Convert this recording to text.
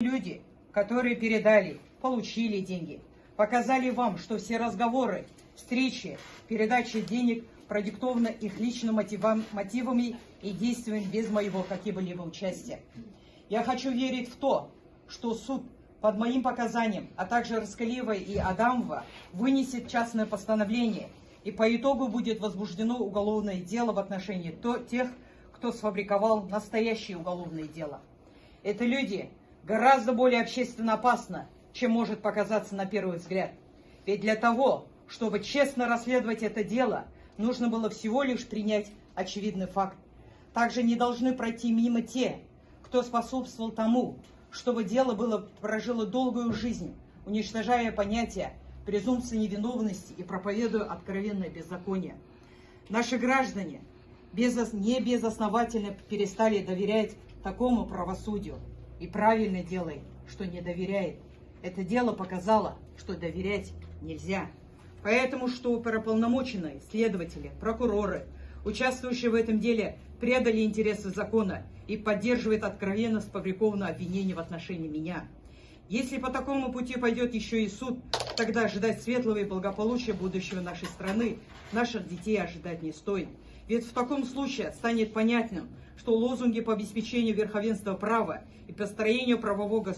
Люди, которые передали, получили деньги, показали вам, что все разговоры, встречи, передача денег продиктованы их личным мотивам- мотивами и действиями без моего какого-либо участия. Я хочу верить в то, что суд под моим показанием, а также Раскалиева и Адамова вынесет частное постановление, и по итогу будет возбуждено уголовное дело в отношении то- тех, кто сфабриковал настоящее уголовное дело. Это люди гораздо более общественно опасны, чем может показаться на первый взгляд. Ведь для того, чтобы честно расследовать это дело, нужно было всего лишь принять очевидный факт. Также не должны пройти мимо те, кто способствовал тому, чтобы дело было прожило долгую жизнь, уничтожая понятия презумпции невиновности и проповедуя откровенное беззаконие. Наши граждане безос- не безосновательно перестали доверять такому правосудию. И правильно делает, что не доверяет. Это дело показало, что доверять нельзя. Поэтому, что оперуполномоченные, следователи, прокуроры, участвующие в этом деле, предали интересы закона и поддерживают откровенно сфабрикованное обвинение в отношении меня. Если по такому пути пойдет еще и суд, тогда ожидать светлого и благополучия будущего нашей страны наших детей ожидать не стоит. Ведь в таком случае станет понятным, что лозунги по обеспечению верховенства права и построению правового государства